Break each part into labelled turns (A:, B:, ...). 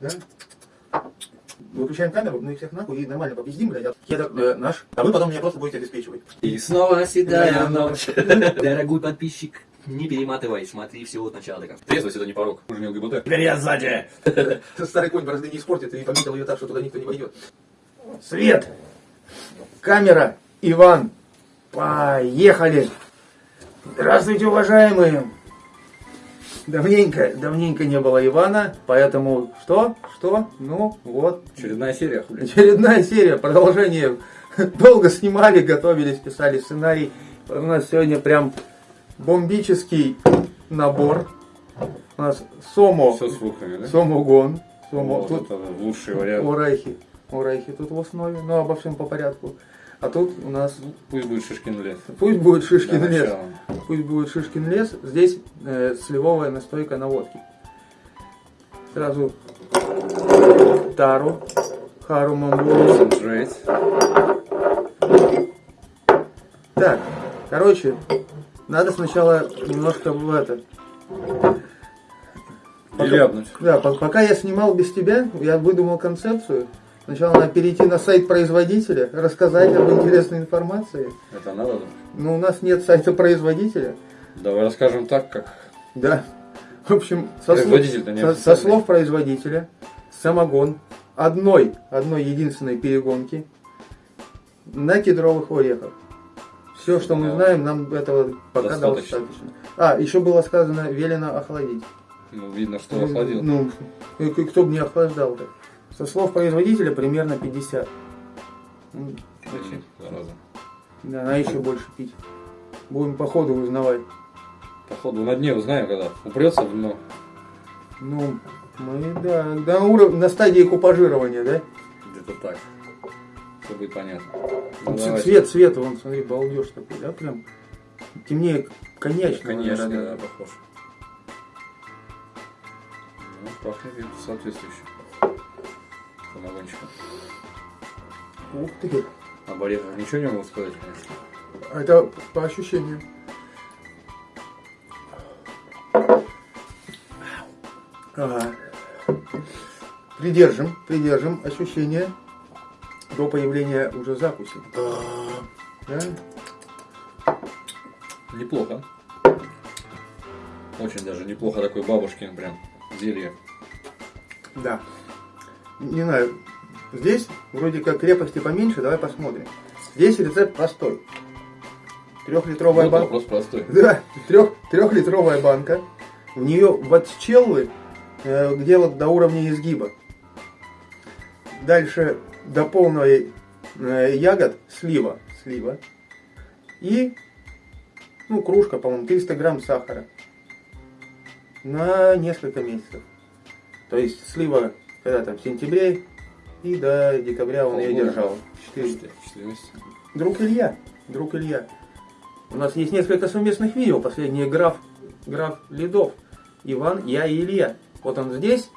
A: Да? Выключаем камеру, ну и всех нахуй, и нормально попиздим, блядь. Я так, э, наш, а вы потом меня просто будете обеспечивать.
B: И снова седая ночь. Дорогой подписчик, не перематывай, смотри все от начала до конца. Трезвость это не порог. Мы же не ЛГБТ. Теперь я сзади.
A: Старый конь борозды не испортит и пометил ее так, что туда никто не войдет. Свет! Камера! Иван! Поехали! Здравствуйте, уважаемые! Давненько, давненько не было Ивана, поэтому что? Что? Ну, вот.
B: Очередная серия, хули.
A: Очередная серия, продолжение. Долго снимали, готовились, писали сценарий. У нас сегодня прям бомбический набор. У нас Сомо,
B: Все с руками, да?
A: Сомогон. Сомо,
B: Вот
A: тут
B: это лучший вариант.
A: Урайхи. Урайхи тут в основе, но обо всем по порядку. А тут у нас,
B: Пусть будет Шишкин лес.
A: пусть будет Шишкин
B: Для
A: лес.
B: начала.
A: Пусть будет Шишкин лес. Здесь э, сливовая настойка на водке. Сразу Тару, Хару Мамбуру. Так, короче, надо сначала немножко в это.
B: Ляпнуть.
A: Да, по- пока я снимал без тебя, я выдумал концепцию. Сначала надо перейти на сайт производителя, рассказать об интересной информации.
B: Это надо? да?
A: Но у нас нет сайта производителя.
B: Давай расскажем так, как
A: Да. В общем, со, слов, со- со слов производителя, самогон одной, одной единственной перегонки на кедровых орехах. Все, что мы
B: Да.
A: знаем, нам этого пока
B: Достаточно.
A: достаточно. А, еще было сказано, велено охладить.
B: ну, видно, что охладил.
A: Ну, и к- кто бы не охлаждал-то. Со слов производителя примерно 50. М,
B: Зачем, зараза?
A: Да, надо еще больше пить. Будем по ходу узнавать.
B: Походу на дне узнаем, когда упрется в дно.
A: Ну, мы, да, на, уров... на стадии купажирования, да?
B: Где-то так. Все будет понятно.
A: Ну,
B: Ну,
A: ц-
B: давай.
A: цвет, цвет, вон, смотри, балдеж такой, да, прям темнее коньячного.
B: Конечно, да, похож. Ну, пахнет где-то соответствующе. Самогончиком.
A: Ух ты,
B: Об орехах ничего не могу сказать, конечно.
A: это по ощущениям. Ага. Придержим, придержим ощущения до появления уже закуси. Да?
B: Неплохо. Очень даже неплохо такой бабушкин прям зелье.
A: Да. Не знаю, здесь вроде как крепости поменьше, давай посмотрим. Здесь рецепт простой. Трехлитровая
B: Вот
A: банка.
B: вопрос простой.
A: Да, трех, трехлитровая банка. В нее ватчеллы э, где-то до уровня изгиба. Дальше до полного э, ягод слива. Слива. И, ну, кружка, по-моему, 300 грамм сахара. На несколько месяцев. То есть слива когда там в сентябре и до декабря он ее держал. Четыре. Друг Илья. Друг Илья. У нас есть несколько совместных видео. Последнее граф, граф Ледов. Иван, я и Илья. Вот он здесь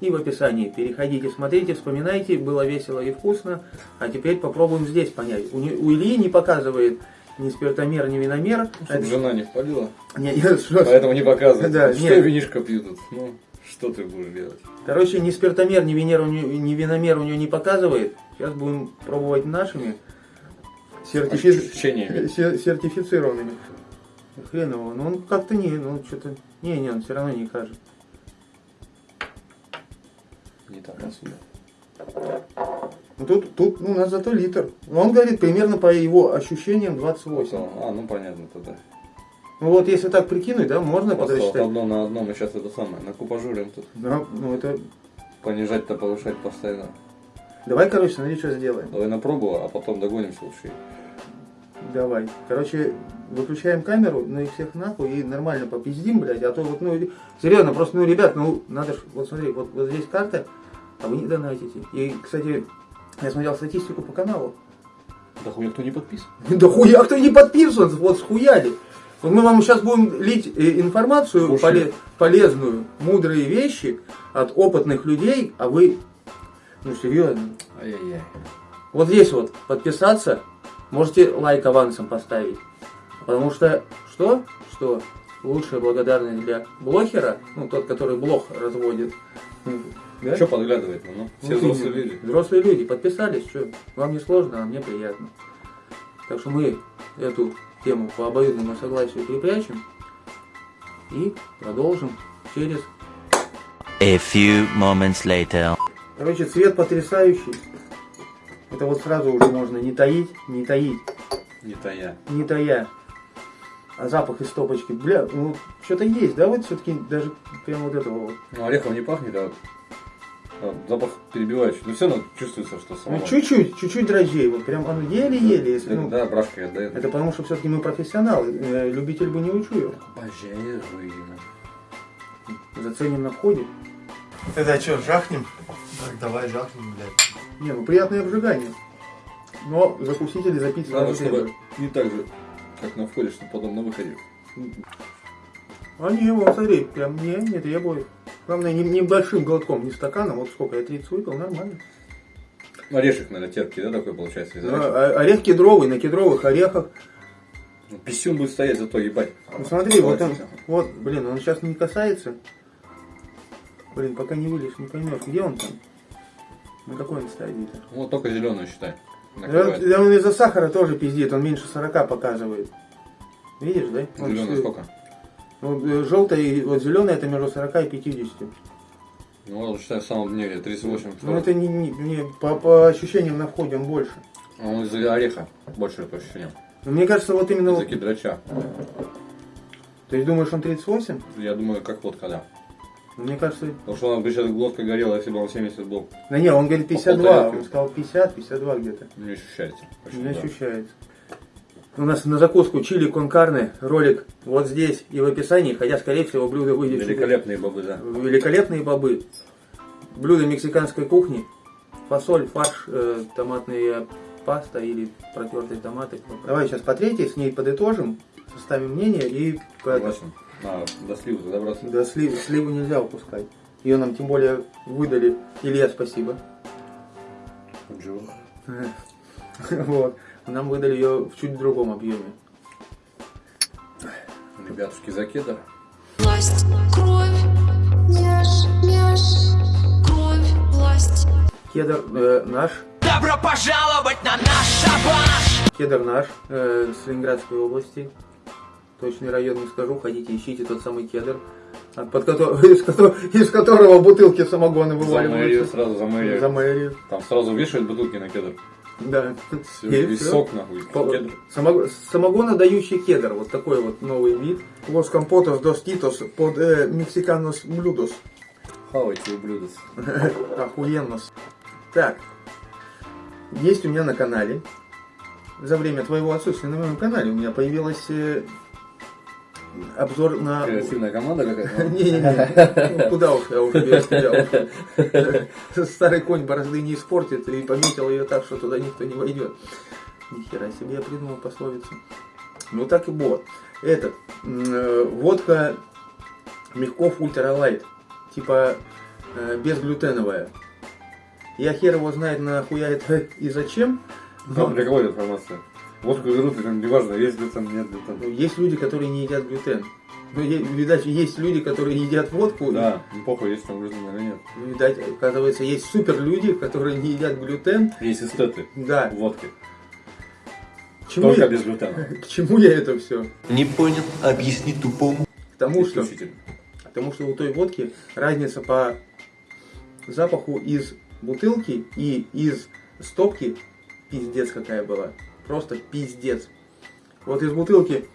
A: и в описании. Переходите, смотрите, вспоминайте. Было весело и вкусно. А теперь попробуем здесь понять. У, у Ильи не показывает ни спиртомер, ни виномер.
B: Чтобы
A: Это-
B: жена не впалила,
A: Не, что-
B: поэтому не показывает.
A: Да,
B: что
A: нет.
B: винишко пьют? Ну, что ты будешь делать?
A: Короче, ни спиртомер, ни, венер, ни виномер у него не показывает. Сейчас будем пробовать нашими. Сертифи- сертифицированными. Хрен его, ну он как-то не, ну что-то, не, не, он все равно не кажет.
B: Не так отсюда.
A: Ну тут, тут ну, у нас зато литр. Ну, Он говорит примерно по его ощущениям 28.
B: А, ну понятно тогда.
A: Ну вот если так прикинуть, да, можно подсчитать.
B: одно на одном, и сейчас это самое. На купажурим тут.
A: Да, ну это...
B: Понижать-то, повышать постоянно.
A: Давай, короче, смотри, что сделаем.
B: Давай на пробу, а потом догонимся лучше.
A: Давай. Короче, выключаем камеру, ну и всех нахуй, и нормально попиздим, блядь, а то вот, ну, серьезно, просто, ну, ребят, ну, надо ж, вот смотри, вот, вот здесь карта, а вы не донатите. И, кстати, я смотрел статистику по каналу.
B: Да хуя кто не подписан?
A: Да хуя кто не подписан, вот схуяли. Вот мы вам сейчас будем лить э, информацию
B: Слушай.
A: поле- полезную, мудрые вещи от опытных людей, а вы, ну серьезно,
B: Ай-яй-яй.
A: вот здесь вот подписаться, можете лайк авансом поставить. Потому что, что? Что? лучшая благодарность для блохера, ну тот, который блох разводит. Да?
B: Что подглядывает? Ну, все
A: Ну,
B: взрослые люди.
A: Взрослые люди подписались, что вам не сложно, а мне приятно. Так что мы эту тему по обоюдному согласию припрячем и продолжим через...
C: A few moments later.
A: Короче, цвет потрясающий. Это вот сразу уже можно не таить, не таить,
B: Не тая.
A: не тая. А запах из стопочки, бля, ну что-то есть, да, вот все-таки даже прям вот этого вот.
B: Ну, орехом не пахнет, а, а запах перебивающий. Но все равно чувствуется, что
A: Ну,
B: самого.
A: чуть-чуть, чуть-чуть дрожжей, вот прям оно еле-еле, если, ну,
B: Да, брашкой отдает.
A: это потому что все-таки мы профессионалы, э, любитель бы не учуял.
B: Божественно.
A: Заценим на входе.
D: Тогда что, жахнем? Так, давай жахнем, блядь.
A: Не, ну приятное обжигание. Но закусить или запить сразу
B: чтобы не так же, как на входе, чтобы потом на выходе.
A: А не, вот смотри, прям не, не требует. Главное, не- небольшим глотком, не стаканом, вот сколько я 30 выпил, нормально.
B: Орешек, наверное, терпкий, да, такой получается? из
A: Ну,
B: орешка?
A: а- орех кедровый, на кедровых орехах.
B: Ну, Писюн будет стоять, зато ебать.
A: Ну смотри, вот он, вот, блин, он сейчас не касается. Блин, пока не вылез, не поймешь, где он там. На какой он стадии-то?
B: Вот только зеленую считай.
A: Да,
B: Накрывает.
A: да он из-за сахара тоже пиздит, он меньше 40 показывает. Видишь, да? Всё-
B: сколько?
A: Ну, желтая и вот зеленая это между 40 и 50.
B: Ну, ладно, считай, в самом дне, где 38.
A: Ну это не, не- не- по, по ощущениям на входе он больше.
B: А Он из-за ореха больше по ощущениям.
A: Но мне кажется, вот именно...
B: Из-за
A: вот-
B: кедрача.
A: То есть думаешь, он 38?
B: Я думаю, как водка, да.
A: Мне кажется...
B: Потому что он бы сейчас глотка горела, если бы он 70 был.
A: Да не, он говорит 52,
B: полторы.
A: он сказал 50, 52 где-то.
B: Не ощущается.
A: Не
B: да.
A: ощущается. У нас на закуску чили конкарне, ролик вот здесь и в описании, хотя, скорее всего, блюдо выйдет...
B: Великолепные бобы, да.
A: Великолепные бобы. Блюдо мексиканской кухни. Фасоль, фарш, э, томатная паста или протертые томаты. Давай сейчас по третьей с ней подытожим, составим мнение и
B: Согласен. Надо до сливы добраться.
A: да, слив- сливу нельзя упускать. Ее нам тем более выдали. Илья, спасибо.
B: Джо.
A: Вот. Нам выдали ее в чуть другом объеме.
B: Ребятушки, за кедр.
E: Власть, кровь, власть.
A: Кедр э, наш.
C: Добро пожаловать на наш шабаш!
A: Кедр наш э, с Ленинградской области. Точный район не скажу, ходите, ищите тот самый кедр, от- под кото- из, кото- из которого бутылки самогона
B: За мэрию,
A: вываливаются.
B: сразу за мэрию.
A: За мэрию.
B: Там сразу вешают бутылки на кедр.
A: Да.
B: Все,
A: И
B: весь сок нахуй. Кедр.
A: самого- Самогонодающий кедр, вот такой вот новый вид. Los компотос dos titos под э, мексиканос блюдос.
B: Хавайте ублюдок.
A: Охуенно. Так, есть у меня на канале, за время твоего отсутствия на моем канале у меня появилась э, обзор на...
B: Креативная команда какая-то.
A: Не-не-не, Ну, куда уж я уже стрелял. Старый конь борозды не испортит, и пометил ее так, что туда никто не войдет. Нихера себе я придумал пословицу. Ну так и вот. Этот, э, водка Мягков Ultralight, типа э, безглютеновая. Я хер его знает нахуя это и зачем. Но
B: для кого эта информация? Водку берут, и там неважно, есть там, нет там.
A: ну, есть люди, которые не едят глютен. Ну, видать, есть люди, которые едят водку. и-
B: Да, ну похуй, есть там глютен или нет.
A: Ну, Видать, оказывается, есть супер люди, которые не едят глютен.
B: Есть эстеты
A: Да.
B: в водке.
A: К чему,
B: Только
A: я,
B: без глютена.
A: к чему я это все?
C: Не понял, объясни тупому.
A: К тому, что,
B: Исключительно.
A: потому что у той водки разница по запаху из бутылки и из стопки пиздец какая была. Просто пиздец. Вот из бутылки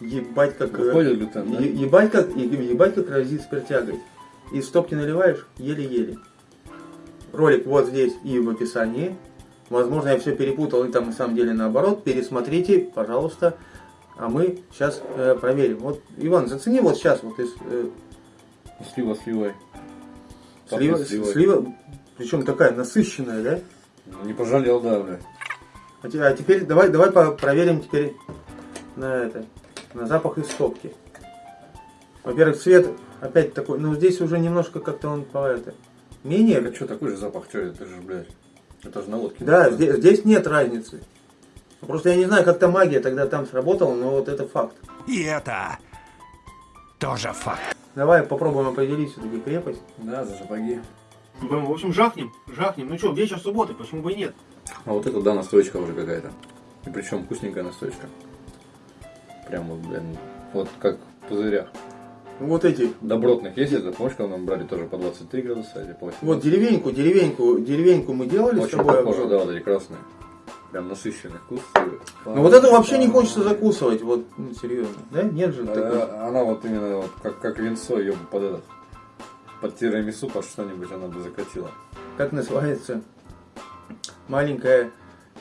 A: ебать как... э,
B: Выходит глютен, да?
A: ебать как, ебать как разит спиртягой. Из стопки наливаешь еле-еле. Ролик вот здесь и в описании. Возможно, я все перепутал и там на самом деле наоборот. Пересмотрите, пожалуйста. А мы сейчас э, проверим. Вот, Иван, зацени вот сейчас вот из э,
B: Слива сливой.
A: слива, слива, причем такая насыщенная, да?
B: Не пожалел, да, бля.
A: А, те- теперь давай, давай проверим теперь на это, на запах из стопки. Во-первых, цвет опять такой, ну здесь уже немножко как-то он по это менее.
B: А что, такой же запах, что это же, блядь. Это же на водке.
A: Да, здесь, здесь нет разницы. Просто я не знаю, как-то магия тогда там сработала, но вот это факт.
F: И это
C: Тоже факт.
A: Давай попробуем определить все-таки крепость.
B: Да, за сапоги.
A: В общем, жахнем, жахнем. Ну что, вечер субботы, почему бы и нет?
B: А вот это, да, настойка уже какая-то. И причем вкусненькая настойка. Прям вот, блин, вот как в пузырях.
A: Вот эти,
B: Добротных есть это, помнишь, когда мы брали тоже по 23 градуса или по 18?
A: вот деревеньку, деревеньку, деревеньку мы делали с
B: Очень
A: тобой.
B: похоже, да, вот эти красные. Прям насыщенный вкус.
A: Ну вот это вообще не хочется закусывать, вот, ну, серьезно. Да? Нет же такой.
B: А, Она вот именно вот как, как винцо, ее бы под этот, под тирамису, под что-нибудь она бы закатила.
A: Как называется? Маленькое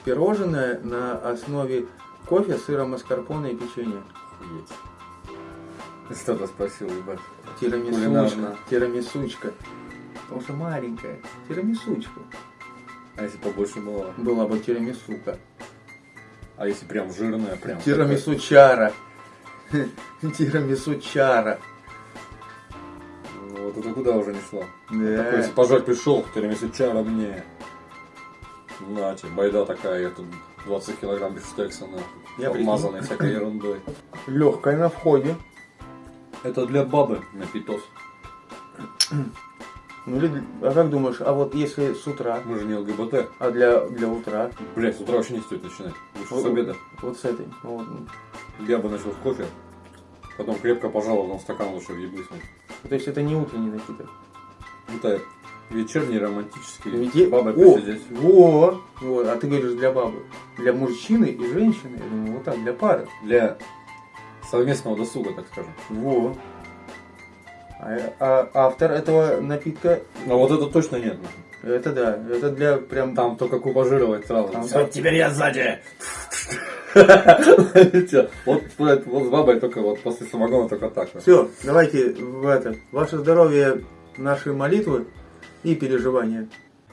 A: пирожное на основе кофе, сыра маскарпоне и печенья.
B: Охуеть. Кто-то спросил, ебать.
A: Тирамисучка. Тирамисучка. Потому что маленькая. Тирамисучка.
B: А если побольше было?
A: Была бы тирамисука.
B: А если прям жирная, прям.
A: Тирамисучара. Тирамисучара.
B: Ну, вот это куда уже не шло. Такой,
A: Да.
B: если пожар пришел, тирамису чара мне. На тебе, байда такая, тут 20 килограмм бифштекса.
A: Я
B: обмазанный всякой ерундой.
A: Легкая на входе.
B: Это для бабы на питос.
A: Ну, или- а как думаешь, а вот если с утра,
B: Мы же не ЛГБТ.
A: а для, для утра,
B: Блять, с утра вообще не стоит начинать. Лучше
A: Вот-
B: с обеда.
A: вот с этой, вот,
B: Я бы начал с кофе. Потом крепко пожал, потом стакан лучше въебыснуть.
A: то есть это не утренний напиток.
B: Это вечерний романтический.
A: Ведь е-
B: Бабой
A: О,
B: посидеть.
A: во, вот, а ты говоришь для бабы. Для мужчины и женщины, я думаю, вот так, для пары.
B: Для совместного досуга, так скажем.
A: Во. А, а автор этого напитка,
B: Но вот это точно нет.
A: это да, это для прям...
B: Там только кубажировать сразу.
A: Там-
B: Всё,
C: Теперь я сзади.
B: Вот, с бабой только вот после самогона только так.
A: Все, давайте в это. Ваше здоровье, наши молитвы и переживания.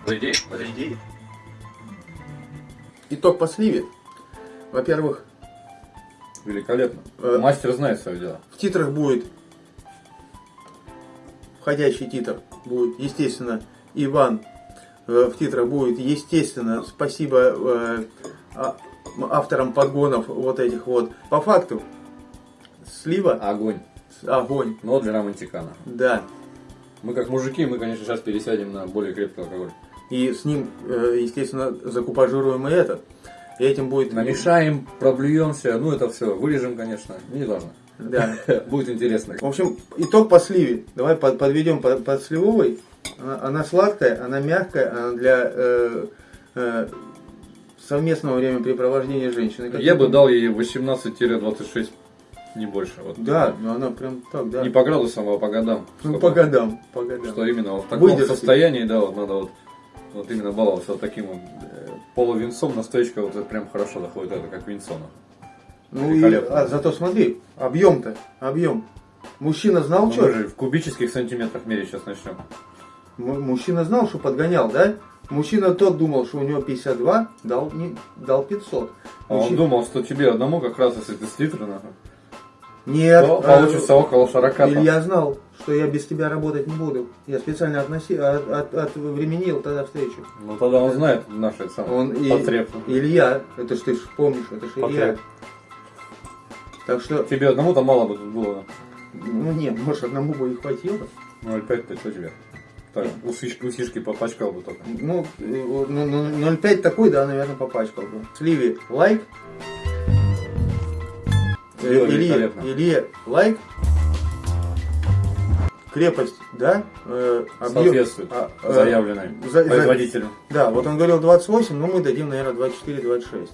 B: Подойди.
A: Итог по сливе. Во-первых,
B: Великолепно.
A: Э,
B: Мастер знает свое дело.
A: в титрах будет входящий титр будет, естественно, Иван. Э, В титрах будет, естественно, спасибо э, а- авторам подгонов вот этих вот. По факту, слива,
B: Огонь.
A: огонь,
B: Но для романтикана.
A: да.
B: Мы как мужики, мы, конечно, сейчас пересядем на более крепкий алкоголь.
A: И с ним, э, естественно, закупажируем и этот. И этим будет...
B: Намешаем, проблюемся, ну это все, вырежем, конечно, не важно.
A: Да.
B: Будет интересно.
A: В общем, итог по сливе. Давай под- подведем под, под сливовой. Она, она сладкая, она мягкая, она для э, э, совместного времяпрепровождения. Как
B: Я бы дал ей 18-26, не больше. Вот.
A: Да, но она прям так, да.
B: Не по градусам, а по годам.
A: Ну, по годам, по годам.
B: Что именно вот в таком
A: Выдержки.
B: состоянии, да, вот надо вот, вот именно баловаться вот таким вот э, полувинцом, настоечка вот это прям хорошо заходит, это как винцо. нахуй.
A: Ну и, а, зато смотри, объем-то, объем. Мужчина знал,
B: Ну,
A: что?
B: же в кубических сантиметрах мере сейчас начнем.
A: Мужчина знал, что подгонял, да? Мужчина тот думал, что у него 52, дал, не, дал 500.
B: А он
A: Мужчина-
B: думал, что тебе одному как раз если ты с литра, нахуй,
A: Нет,
B: то
A: э,
B: получится около 40 там.
A: Или я знал, что я без тебя работать не буду. Я специально относи, от, от, отвременил тогда встречу.
B: Ну тогда он знает наши самые
A: Он и,
B: потреб.
A: Илья, это ж ты ж помнишь, это ж Илья. Так что,
B: Тебе одному-то мало бы тут было.
A: ну нет, может одному бы и хватило.
B: 0,5-то что тебе? Так, усишки, усишки попачкал бы только.
A: Ну, э, вот, ну, ну, 0,5 такой, да, наверное, попачкал бы. Сливе лайк. Э, Илье,
B: великолепно.
A: Илье лайк. Крепость, да? Э, объем-
B: Соответствует
A: а, э,
B: заявленной
A: за- за-
B: производителю.
A: Да, вот он говорил 28, но мы дадим, наверное, 24-26.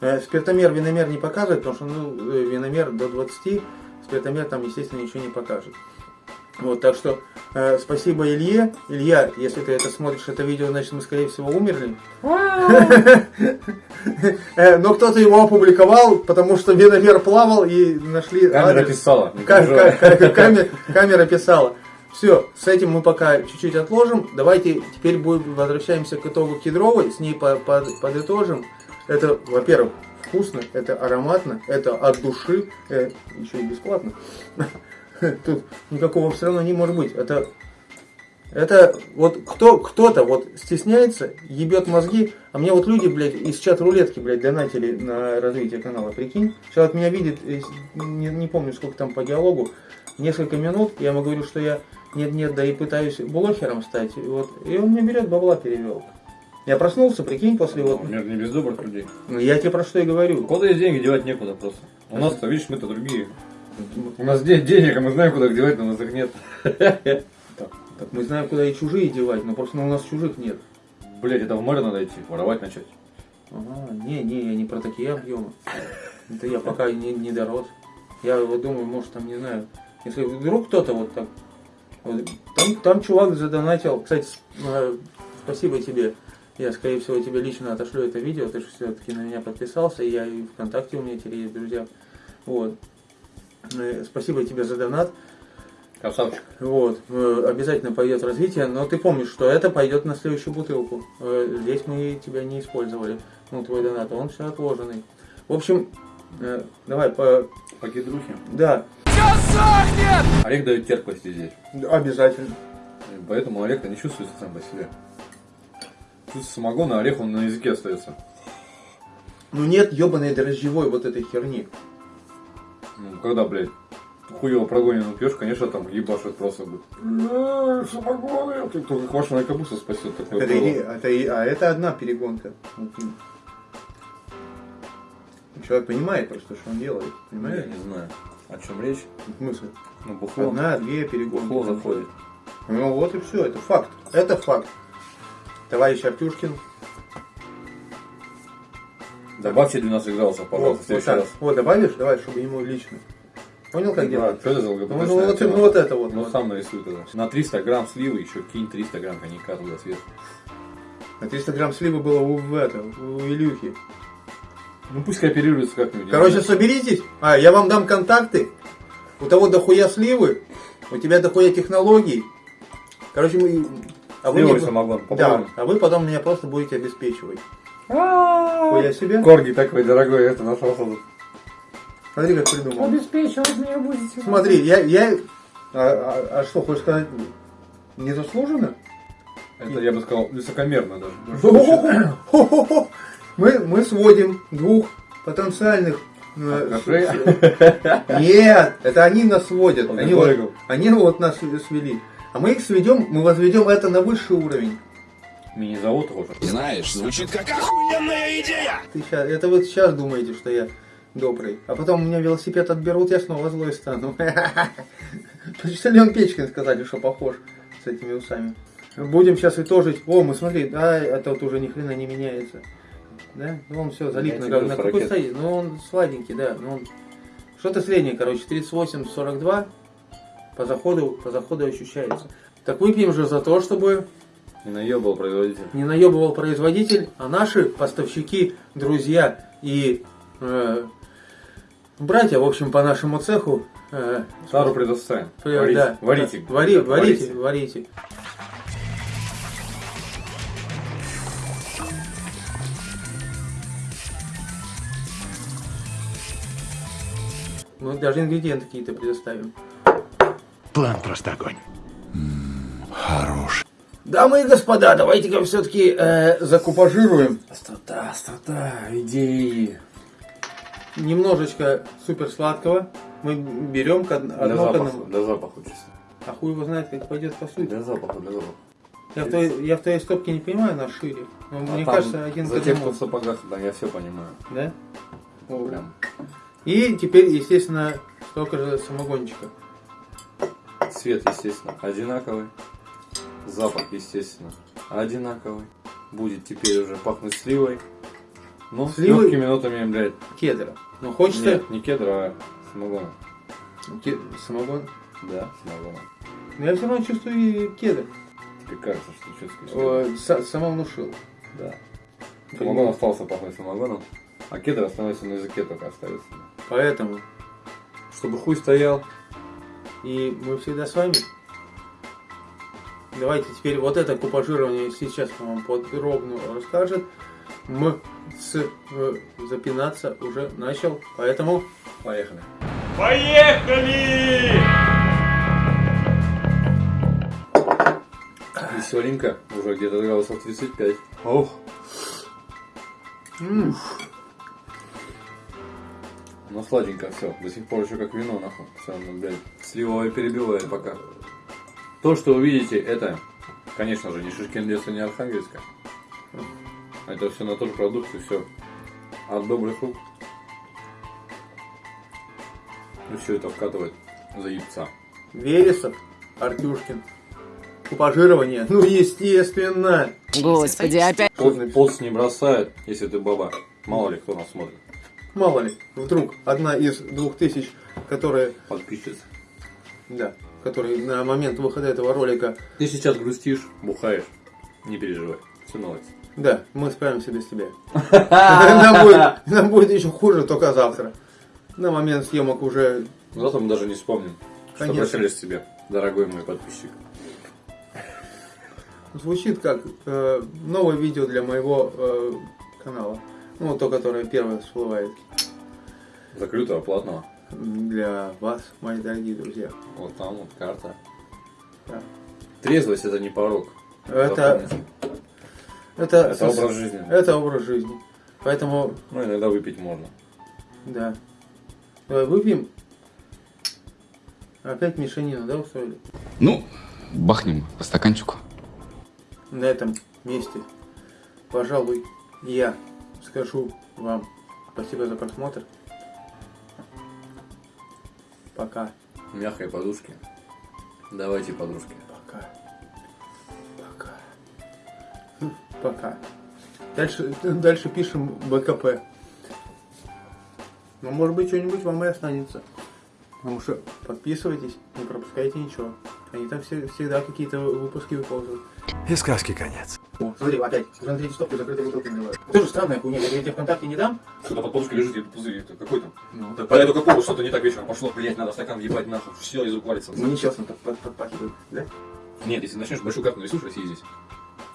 A: Э, Спиртомер, виномер не показывает, потому что ну, э, виномер до 20, спиртомер там, естественно, ничего не покажет. Вот, так что э, спасибо Илье. Илья, если ты это смотришь, это видео, значит, мы, скорее всего, умерли. Э, Но кто-то его опубликовал, потому что виномер плавал и нашли
B: Камера писала.
A: Камера писала. Все, с этим мы пока чуть-чуть отложим. Давайте теперь будем, возвращаемся к итогу кедровой, с ней по- по- подытожим. Это, во-первых, вкусно, это ароматно, это от души, э, еще и бесплатно. Тут никакого все равно не может быть. Это Это вот кто, кто-то вот стесняется, ебет мозги, а мне вот люди, блядь, из чат рулетки, блядь, донатили на развитие канала, прикинь. Человек меня видит, не, не помню, сколько там по диалогу, несколько минут, я ему говорю, что я нет-нет, да и пытаюсь блогером стать, вот, и он мне берет, бабла перевел. Я проснулся, прикинь, после вот,
B: Мир не без добрых людей.
A: ну, я тебе про что и говорю.
B: Куда есть деньги, девать некуда просто. У нас-то, видишь, мы-то другие. У нас де- денег, а мы знаем, куда их девать, но у нас их нет.
A: Так мы знаем, куда и чужие девать, но просто у нас чужих нет.
B: Блять, это в море надо идти, воровать начать.
A: Ага, не, не, я не про такие объемы. Это я пока не, не дорос. Я вот думаю, может там, не знаю, если вдруг кто-то вот так... вот, там, там чувак задонатил. Кстати, э, спасибо тебе. Я, скорее всего, тебе лично отошлю это видео. Ты же все-таки на меня подписался. И я и ВКонтакте у меня теперь есть друзья. Вот. Э, Спасибо тебе за донат.
B: Красавчик.
A: Вот, э, обязательно пойдет развитие, но ты помнишь, что это пойдет на следующую бутылку. Э, Здесь мы тебя не использовали, ну, твой донат, он все отложенный. В общем, давай, по...
B: Покедрухи.
A: да,
B: Орех дает терпкости здесь.
A: обязательно.
B: Поэтому орех-то не чувствуется сам по себе. Чувствуется самогон, а орех он на языке остается.
A: Ну нет ебаной дрожжевой вот этой херни.
B: Ну, когда, блядь, хуево прогоненную пьешь, конечно, там ебашит просто будет. «Э, Самогоны! Ты Только квашеная капуста спасет такое
A: Это,
B: было.
A: это а это одна перегонка. М. Человек понимает просто, что он делает.
B: Ну,
A: Понимаешь?
B: я не знаю, о чем речь.
A: Смысл?
B: Ну, бухло.
A: Одна, две перегонки.
B: Бухло заходит.
A: Ну вот и все, это факт. Это факт. Товарищ Артюшкин.
B: Добавьте 12 градусов, пожалуйста,
A: вот,
B: в следующий
A: так.
B: раз.
A: Вот, добавишь, давай, чтобы ему лично. Понял, как
B: Да,
A: делать?
B: что это за
A: Ну,
B: ЛГБТшная
A: ну, вот,
B: тема?
A: ну, вот это вот.
B: Ну,
A: вот.
B: сам нарисуй тогда. На 300 грамм сливы еще кинь 300 грамм коньяка туда сверху.
A: На 300 грамм сливы было у, в это, у Илюхи.
B: Ну, пусть кооперируется как-нибудь.
A: Короче, соберитесь. А, я вам дам контакты. У того дохуя сливы, у тебя дохуя технологий. Короче, мы... А вы, мне-
B: самогон.
A: да, а вы потом меня просто будете обеспечивать. Хуя себе.
B: Корги такой дорогой, это нашелся.
A: Смотри, как придумал.
F: Обеспечивать меня будете.
A: Смотри, я, я... А, а- а что, хочешь сказать? Незаслуженно?
B: Это, я бы сказал, высокомерно даже.
A: Мы, мы сводим двух потенциальных... э,
B: Кафе.
A: Нет, это они нас сводят. Они вот,
B: Алкоголиков.
A: они вот нас свели. А мы их сведем, мы возведем это на высший уровень.
B: Мини-завод тоже.
C: Знаешь, звучит как охуенная идея.
A: Ты ща- это вы сейчас думаете, что я добрый. А потом у меня велосипед отберут, я снова злой стану. Почтальон Печкин сказали, что похож с этими усами. Будем сейчас итожить. О, мы смотри, да, это вот уже ни хрена не меняется. Да? Ну он все залип на, на
B: 40
A: какой стоит? Ну он сладенький, да. Ну, он... Что-то среднее, короче, 38-42 по заходу, по заходу ощущается. Так выпьем же за то, чтобы
B: Не наебал производитель.
A: не наебывал производитель, а наши поставщики, друзья и э, братья, в общем, по нашему цеху. э,
B: Тару предоставим.
A: при-
B: Варите.
A: да,
B: Варите.
A: да, вари-
B: Да,
A: варите, варите. Мы даже ингредиенты какие-то предоставим.
G: План просто огонь.
A: Дамы и господа, давайте-ка все-таки э, закупажируем
B: Острота, острота, идеи.
A: немножечко супер сладкого. Мы берем к од-
B: Для запаха,
A: одному.
B: для запаха чисто.
A: А хуй его знает, как пойдет по сути.
B: Для запаха, для запаха.
A: Я в, твоей, я в твоей стопке не понимаю, она шире. Но
B: А
A: мне
B: там
A: кажется, один
B: За тех, кто
A: одному.
B: в сапогах, да, я все понимаю.
A: Да? О.
B: Прям.
A: И теперь, естественно, столько же самогончика.
B: Цвет, естественно, одинаковый. Запах, естественно, одинаковый. Будет теперь уже пахнуть сливой. Ну, с
A: Сливой?
B: легкими нотами, блядь.
A: Кедра. Но хочется...
B: Нет, не кедра, а самогона.
A: ке- Самогон.
B: Да, самогона.
A: Но я все равно чувствую кедр.
B: Тебе кажется, что чувствуешь.
A: Са- сама внушил.
B: Да. Самогон остался пахнуть самогоном, а кедр остановится на языке только остается.
A: Поэтому.
B: Чтобы хуй стоял.
A: И мы всегда с вами. Давайте теперь вот это купажирование сейчас вам подробно расскажет. М с э, запинаться уже начал, поэтому
B: Поехали. Веселенько. Уже где-то градусов 35. Ох.
A: М,
B: Ну сладенько все. До сих пор еще как вино, нахуй. Все, ну, блядь. Сливовое перебивает пока. То, что вы видите, это, конечно же, не Шишкин лес и не Архангельска. Это все на тот же продукт и все. От добрых рук. И все это вкатывает за яйца.
A: Вересов, Артюшкин. Купажирование? Ну, естественно.
F: Господи, опять.
B: Пот, пот не бросает, если ты баба. Мало ли кто нас смотрит.
A: Мало ли, вдруг одна из двух тысяч, которые,
B: Подписчица.
A: да, которые на момент выхода этого ролика,
B: Ты сейчас грустишь, бухаешь. Не переживай. Все наладится.
A: да, мы справимся без тебя. Нам будет, нам будет еще хуже только завтра. На момент съемок уже
B: Завтра мы даже не вспомним, что прощались с тебе, дорогой мой подписчик.
A: звучит как э, новое видео для моего э, канала. Ну, то, которое первое всплывает.
B: Закрытого, платного.
A: Для вас, мои дорогие друзья.
B: Вот там вот карта.
A: Да.
B: Трезвость это не порог.
A: Это, это,
B: Это образ жизни.
A: Это образ жизни. Поэтому,
B: Ну, иногда выпить можно.
A: да. Давай выпьем. Опять мешанину, да, устроили?
H: Ну, бахнем по стаканчику.
A: На этом месте, пожалуй, я скажу вам спасибо за просмотр. Пока.
B: Мягкой подушки. Давайте подружки.
A: Пока. Пока. Хм, Пока. Дальше, дальше пишем БКП. Ну, может быть, что-нибудь вам и останется. Потому что подписывайтесь, не пропускайте ничего. Они там все, всегда какие-то выпуски выползают.
G: И сказки конец.
A: О, смотри, опять, смотри, стопку закрытой бутылкой наливают. Тоже странная хуйня, я тебе ВКонтакте не дам.
B: Что-то под подушкой лежит, это пузырь, это какой там?
A: Ну,
B: Так, по эту какого что-то не так вечером пошло, блять, надо стакан ебать нахуй, все из рук валится.
A: ну нечестно так под- подпахивают, да?
B: Нет, если начнешь большую карту нарисуешь России здесь,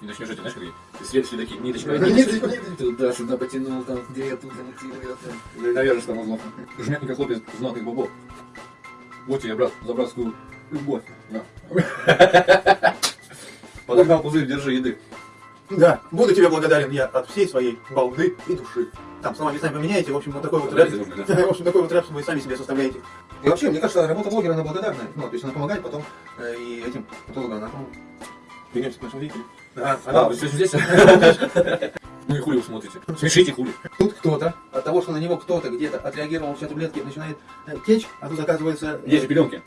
B: и начнешь эти, знаешь, какие, след, следаки, ниточка,
A: Ну,
B: ниточка,
A: ниточка,
B: туда, сюда потянул, там, где я тут замутил, я там. Навяжешь там узлом. Жмякненько хлопец, знатный бобок. Вот тебе, брат, за братскую любовь. На. Подогнал пузырь, держи еды.
A: Да, буду тебе благодарен я от всей своей балды и души. Там слова местами поменяете, в общем, вот такой вот рэп. В общем, такой вот рэп вы сами себе составляете. И вообще, мне кажется, работа блогера, она благодарная. Ну, то есть она помогает потом э, и этим патологам, она, вернемся к нашему зрителю. Да,
B: А, вы все здесь? Ну и хули вы смотрите? Смешите хули.
A: тут кто-то, от того, что на него кто-то где-то отреагировал, все таблетки начинает э, течь, а тут оказывается... э,
B: Есть пеленки.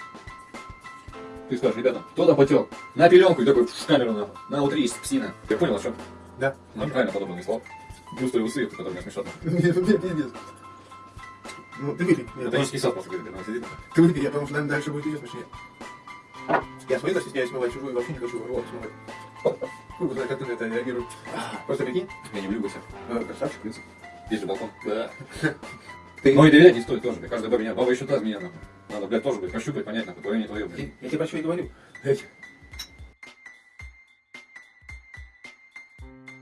B: Ты скажешь, ребята, кто там потел? На пеленку и такой в камеру нахуй. На утри есть псина. Я понял, о чем?
A: Да.
B: Ну, правильно подобранный слов. Бюсты и усы, которые меня смешат.
A: Пиздец. Ну, ты выпей.
B: Это не списал после когда сидит.
A: Ты выпей, я потому что наверное, дальше будет идет смешнее. Я свои стесняюсь смывать чужую, вообще не хочу рот смывать. Хуй знает, как ты на это реагируешь. Просто прикинь,
B: Я не влюбился.
A: э, красавчик, принцип.
B: Есть же балкон. Да.
A: Ты-
B: Но и доверять не стоит тоже. Каждая баба меня, баба еще та меня нахуй. Надо, блядь, тоже, блядь, пощупать, понять, нахуй, твое, не твое, блядь.
A: Я тебе про что и говорю.